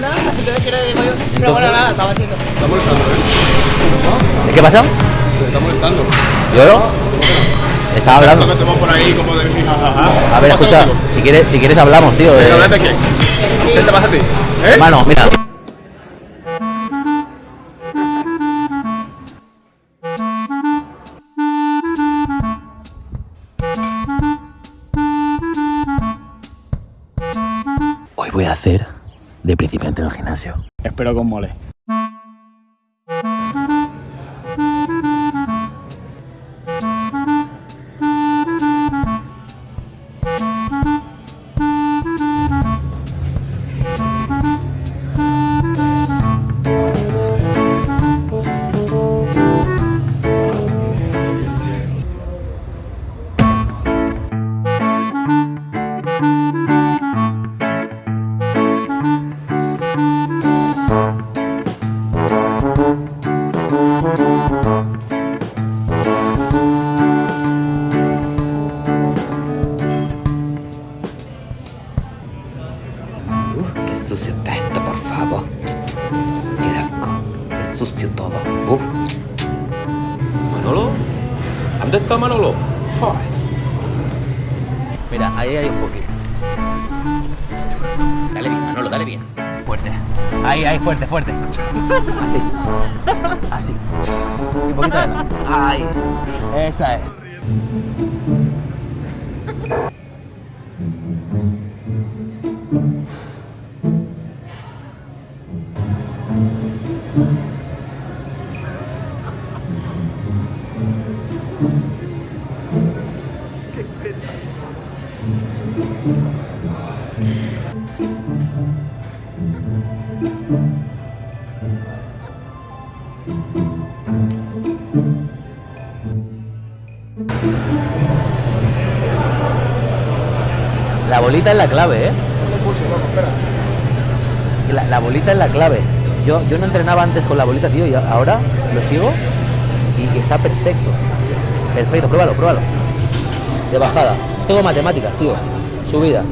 una, entonces quiero digo yo. Pero bueno, nada, estaba haciendo. Está molestando, ¿eh? ¿Qué pasa? Te está molestando. ¿Yo no? Estaba hablando. que te vas por ahí como de jajaja. A ver, escucha, si quieres, si quieres hablamos, tío. ¿Pero eh. hablas de qué? ¿Qué te pasa a ti? ¿Eh? Hermano, mira. Espero con mole. ¿Dónde está Manolo? Mira, ahí hay un poquito. Dale bien, Manolo, dale bien. Fuerte. Ahí, ahí, fuerte, fuerte. Así. Así. Un poquito de. Ahí. Esa es. Bolita es la clave, ¿eh? La, la bolita es la clave. Yo, yo no entrenaba antes con la bolita, tío, y ahora lo sigo y, y está perfecto. Perfecto, pruébalo, pruébalo. De bajada. Es todo matemáticas, tío. Subida.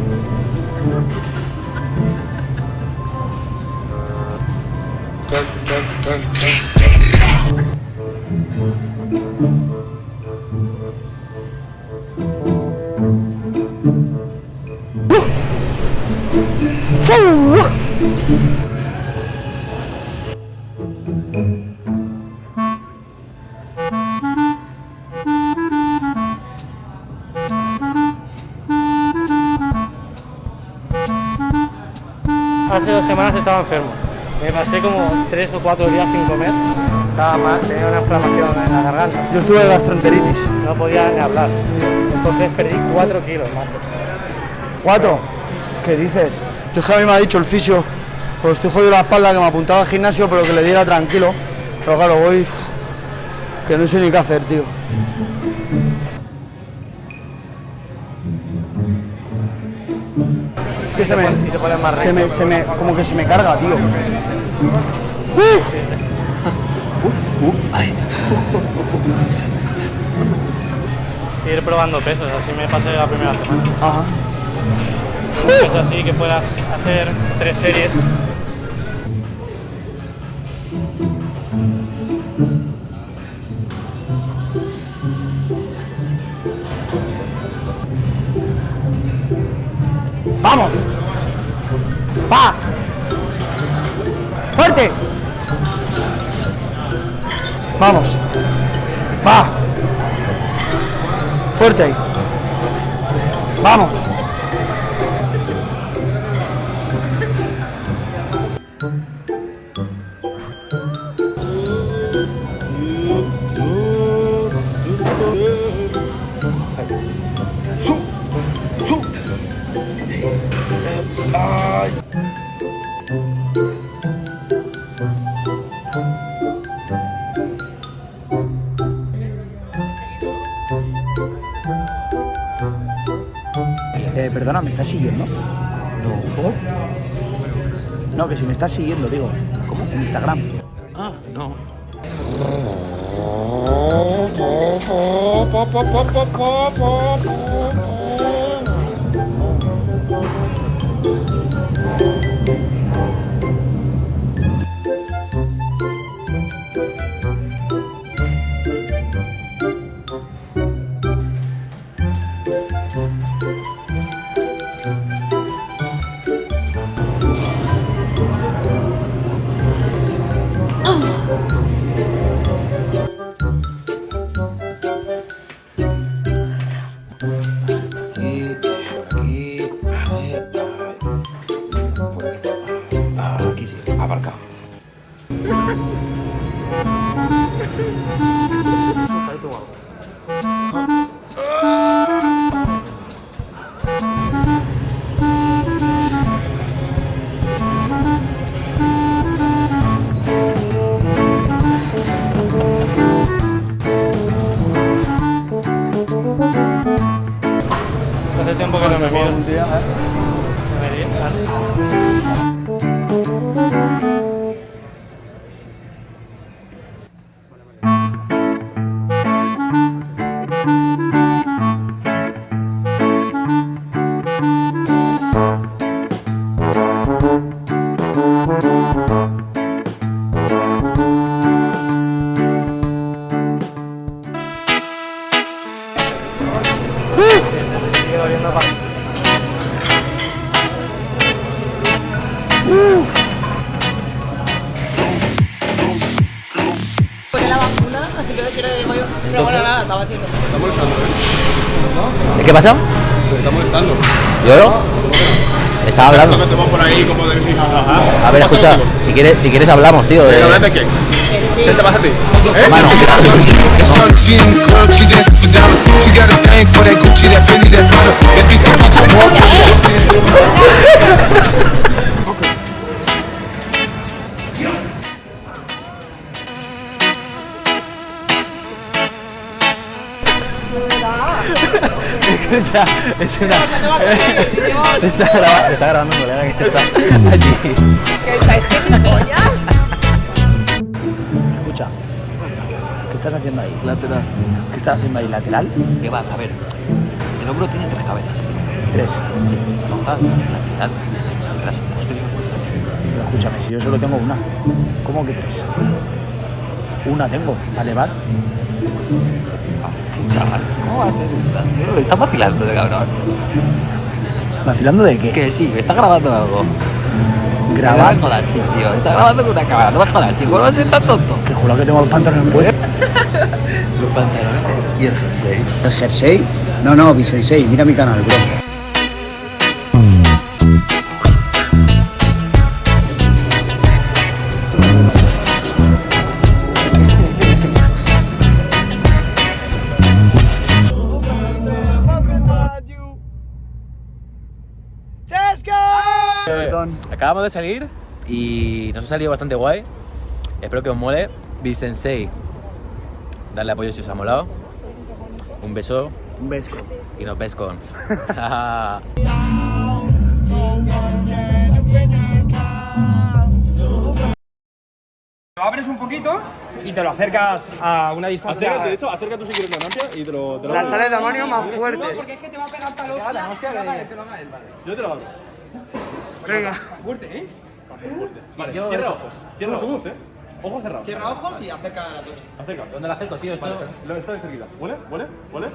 Hace dos semanas estaba enfermo. Me pasé como tres o cuatro días sin comer. Estaba mal, tenía una inflamación en la garganta. Yo estuve de gastroenteritis. No podía ni hablar. Entonces perdí cuatro kilos, macho. ¿Cuatro? ¿Qué dices? Yo es que a mí me ha dicho el fisio, pues estoy jodido la espalda, que me apuntaba al gimnasio, pero que le diera tranquilo. Pero claro, voy... que no sé ni qué hacer, tío. Que se me, Si te pones más se me, recto. se me, como que se me carga, tío. Ir probando pesos, así me pasé la primera semana. Ajá. Es así que puedas hacer tres series. ¡Vamos! ¡Va! ¡Fuerte! Vamos. Va. Fuerte. Vamos. Eh, perdona, ¿me estás siguiendo? No. No, que si me estás siguiendo, digo. ¿Cómo? En Instagram. Ah, no. Estaba haciendo. Está molestando, ¿eh? ¿Qué pasa? Se está molestando. ¿Yo no? Estaba hablando. Que por ahí como de. A ver, escucha, si quieres, si quieres hablamos, tío. ¿Qué eh. hablas de quién? ¿Qué te pasa a ti? ¿Eh? Mano, escucha, es una. está, grabando, está grabando un colega que está allí. Escucha. ¿Qué estás haciendo ahí? Lateral. ¿Qué estás haciendo ahí? ¿Lateral? ¿Qué va? A ver, el hombro tiene tres cabezas. Tres. Sí, frontal, lateral y tras posterior. Pero escúchame, si yo solo tengo una. ¿Cómo que tres? Una tengo. Vale, vale. Chaval, ¿cómo va a hacer tío? Me está vacilando de cabrón. ¿Vacilando de qué? Que sí, está grabando algo. Grabar. No me jodas, sí, tío. Está grabando con una cámara. No me jodas, tío. ¿Cómo vas a ser tan tonto? Que juro que tengo los pantalones puestos. Los pantalones y el jersey. ¿El jersey? No, no, Bisensei, mira mi canal, bro. Perdón. Acabamos de salir y nos ha salido bastante guay. Espero que os mole. Bisensei. Darle apoyo si os ha molado. Un beso Un beso. y nos ves abres un poquito y te lo acercas a una distancia. de hecho, acerca tú si quieres la noche y te lo, te lo La sale de demonio más No, fuerte. porque es que te va a pegar tal hostia. Que lo haga él, que lo haga él, vale. Yo te lo hago. Venga. Fuerte, ¿eh? Vale, Yo cierra ojos. Cierra ojos, ¿eh? Ojos cerrados. Cierra ojos y acerca a la tocha. Acerca. ¿Dónde lo acerco, tío? Esto. Vale, lo está de cerquita. ¿Huele? ¿Huele? ¿Huele?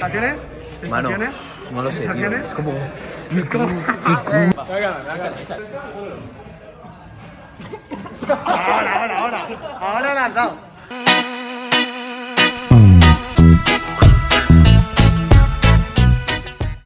¿Sensaciones? Mano, ¿Sensaciones? no lo sé, tío. Es como. Es como... Ahora, ahora, ahora. Ahora la has dado.